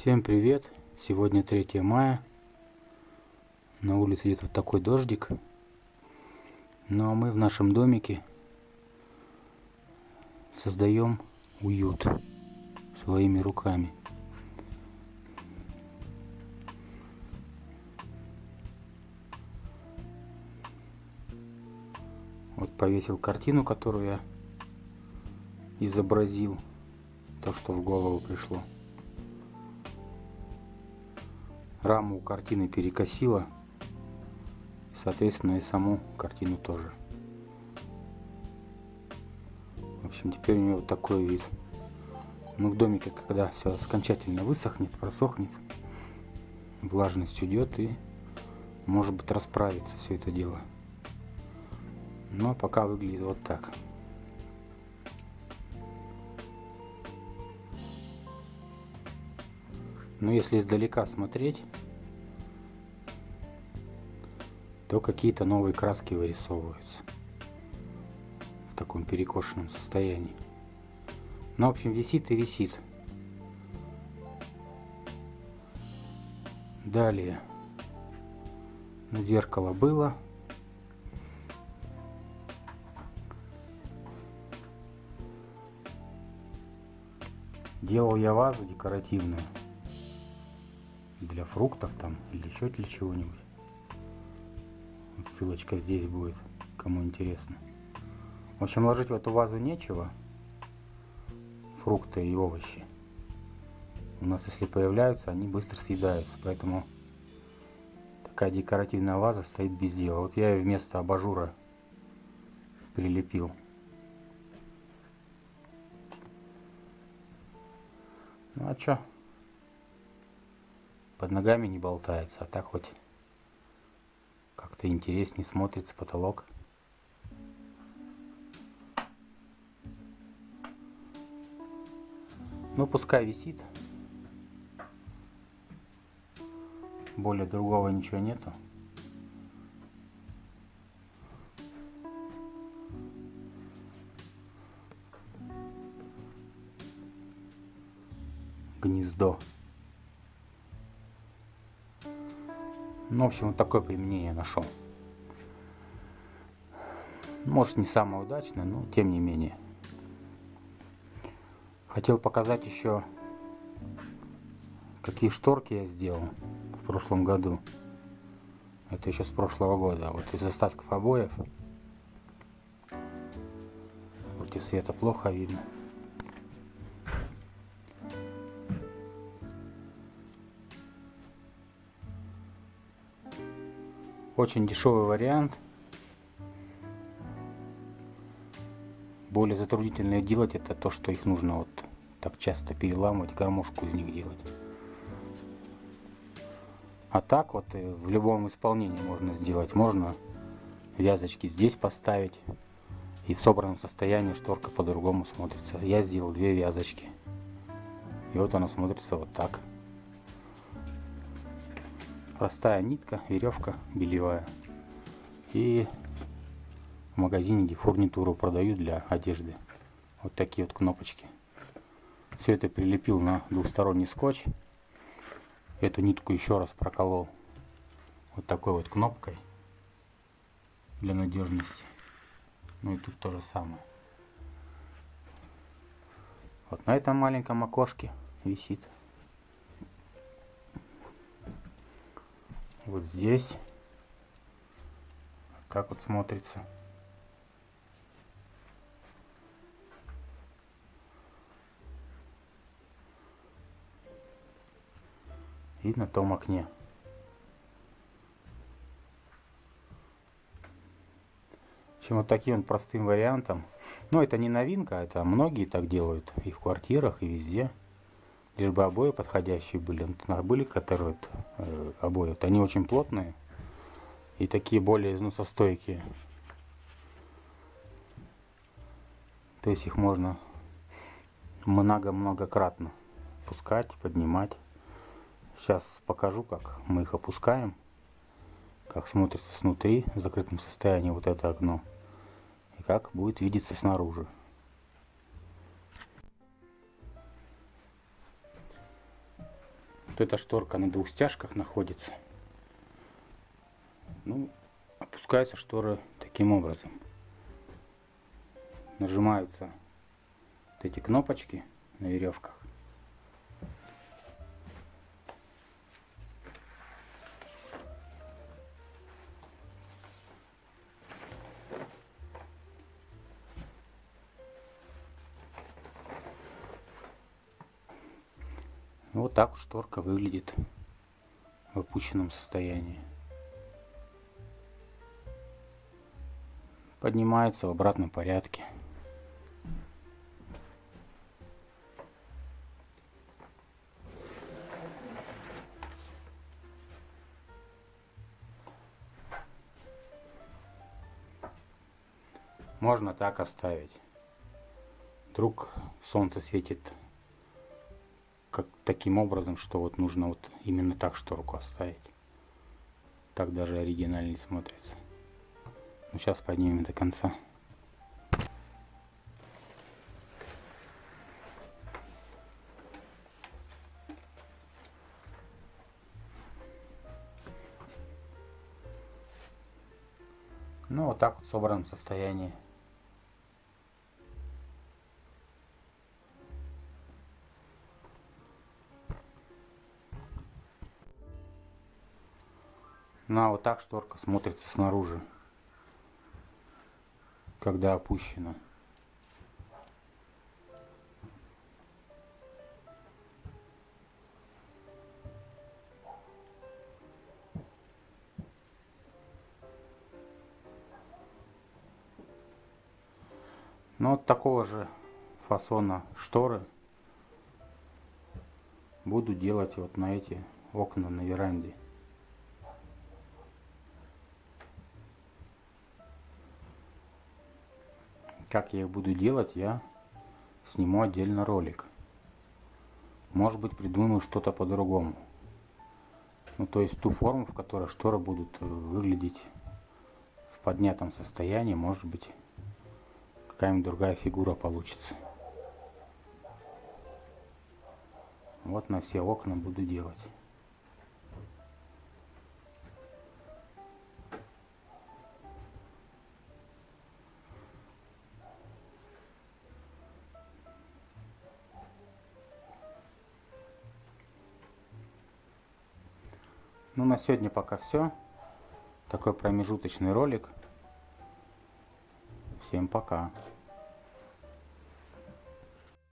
Всем привет! Сегодня 3 мая. На улице идет вот такой дождик. Ну а мы в нашем домике создаем уют своими руками. Вот повесил картину, которую я изобразил. То, что в голову пришло раму у картины перекосило, соответственно и саму картину тоже. В общем, теперь у него вот такой вид. Ну, в домике, когда все окончательно высохнет, просохнет, влажность уйдет и может быть расправится все это дело. Но пока выглядит вот так. Но если издалека смотреть, то какие-то новые краски вырисовываются в таком перекошенном состоянии. Ну, в общем, висит и висит. Далее. Зеркало было. Делал я вазу декоративную для фруктов там или еще для чего-нибудь. Ссылочка здесь будет, кому интересно. В общем, ложить в эту вазу нечего. Фрукты и овощи. У нас, если появляются, они быстро съедаются. Поэтому такая декоративная ваза стоит без дела. Вот я ее вместо абажура прилепил. Ну а что? Под ногами не болтается, а так хоть как-то интереснее смотрится потолок. Ну, пускай висит. Более другого ничего нету. Гнездо. Ну, в общем, вот такое применение нашел. Может, не самое удачное, но тем не менее. Хотел показать еще, какие шторки я сделал в прошлом году. Это еще с прошлого года. Вот из остатков обоев. Против света плохо видно. Очень дешевый вариант. Более затруднительное делать это то, что их нужно вот так часто переламывать, гармошку из них делать. А так вот в любом исполнении можно сделать. Можно вязочки здесь поставить. И в собранном состоянии шторка по-другому смотрится. Я сделал две вязочки. И вот она смотрится вот так простая нитка, веревка белевая. И в магазине где фурнитуру продают для одежды. Вот такие вот кнопочки. Все это прилепил на двухсторонний скотч. Эту нитку еще раз проколол вот такой вот кнопкой для надежности. Ну и тут то же самое. Вот на этом маленьком окошке висит вот здесь. так вот смотрится. И на том окне. Чем вот таким простым вариантом. Но это не новинка, это многие так делают. И в квартирах, и везде лишь бы обои подходящие были. Вот, были которые вот, э, обои, вот, они очень плотные и такие более износостойкие. То есть их можно много-многократно пускать, поднимать. Сейчас покажу, как мы их опускаем, как смотрится снутри в закрытом состоянии вот это окно и как будет видеться снаружи. Вот эта шторка на двух стяжках находится. Ну, опускаются шторы таким образом. Нажимаются вот эти кнопочки на веревках. Вот так шторка выглядит в опущенном состоянии. Поднимается в обратном порядке. Можно так оставить. Вдруг солнце светит как таким образом, что вот нужно вот именно так шторку оставить. Так даже оригинальнее смотрится. Ну, сейчас поднимем до конца. Ну, вот так вот в собранном состоянии. Ну а вот так шторка смотрится снаружи, когда опущена. Ну вот такого же фасона шторы буду делать вот на эти окна на веранде. Как я их буду делать, я сниму отдельно ролик. Может быть придумаю что-то по-другому. Ну то есть ту форму, в которой шторы будут э, выглядеть в поднятом состоянии, может быть какая-нибудь другая фигура получится. Вот на все окна буду делать. Ну на сегодня пока все. Такой промежуточный ролик. Всем пока.